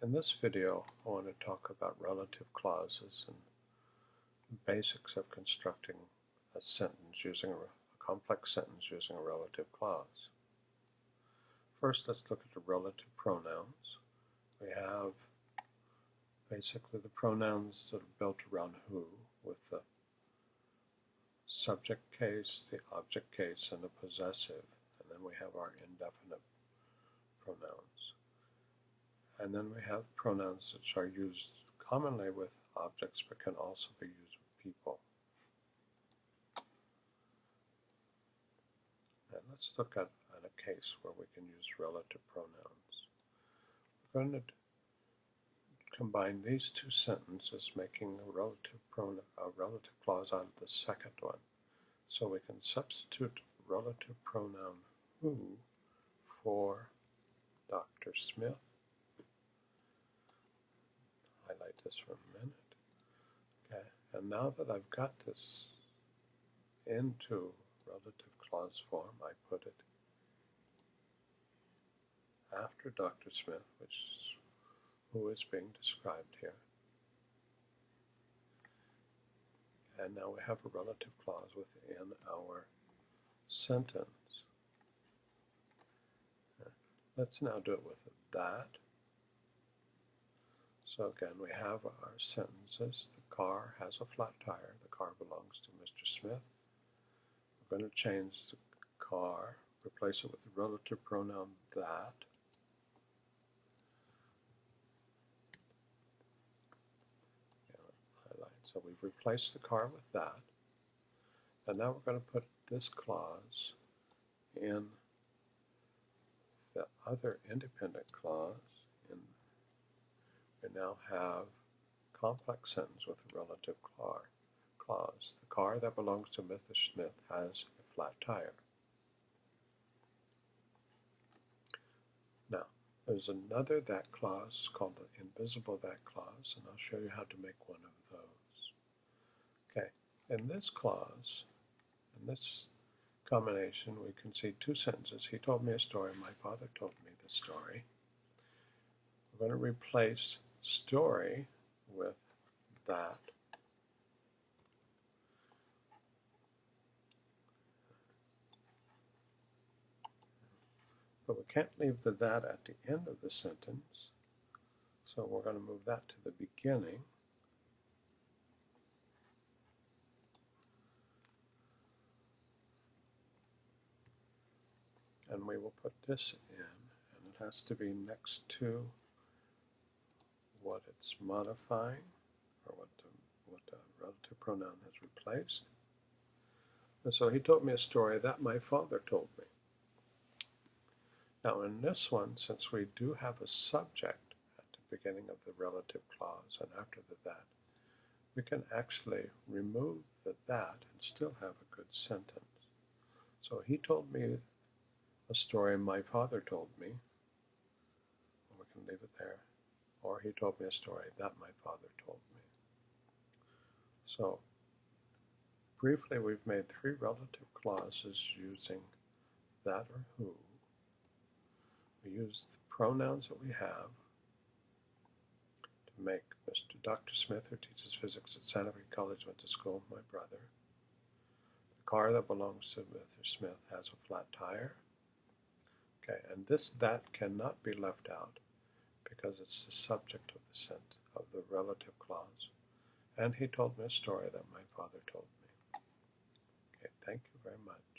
In this video, I want to talk about relative clauses and basics of constructing a sentence using a, a complex sentence using a relative clause. First, let's look at the relative pronouns. We have basically the pronouns that are built around who with the subject case, the object case, and the possessive. And then we have our indefinite pronouns. And then we have pronouns which are used commonly with objects but can also be used with people. And let's look at, at a case where we can use relative pronouns. We're going to combine these two sentences, making a relative, pronoun, a relative clause out of the second one. So we can substitute relative pronoun who for Dr. Smith highlight this for a minute. Okay, and now that I've got this into relative clause form, I put it after Dr. Smith, which who is being described here. And now we have a relative clause within our sentence. Let's now do it with that. So again, we have our sentences. The car has a flat tire. The car belongs to Mr. Smith. We're going to change the car, replace it with the relative pronoun that. So we've replaced the car with that. And now we're going to put this clause in the other independent clause we now have complex sentence with a relative clause. The car that belongs to Mr. Smith has a flat tire. Now, there's another that clause called the invisible that clause, and I'll show you how to make one of those. Okay, in this clause, in this combination, we can see two sentences. He told me a story, my father told me the story. We're going to replace story with that. But we can't leave the that at the end of the sentence. So we're going to move that to the beginning. And we will put this in, and it has to be next to what it's modifying or what the, what the relative pronoun has replaced. And so he told me a story that my father told me. Now in this one, since we do have a subject at the beginning of the relative clause and after the that, we can actually remove the that and still have a good sentence. So he told me a story my father told me. We can leave it there he told me a story that my father told me. So, briefly, we've made three relative clauses using that or who. We use the pronouns that we have to make Mr. Dr. Smith, who teaches physics at Santa Fe College, went to school with my brother. The car that belongs to Mr. Smith has a flat tire. Okay, and this that cannot be left out because it's the subject of the sent of the relative clause. And he told me a story that my father told me. Okay, thank you very much.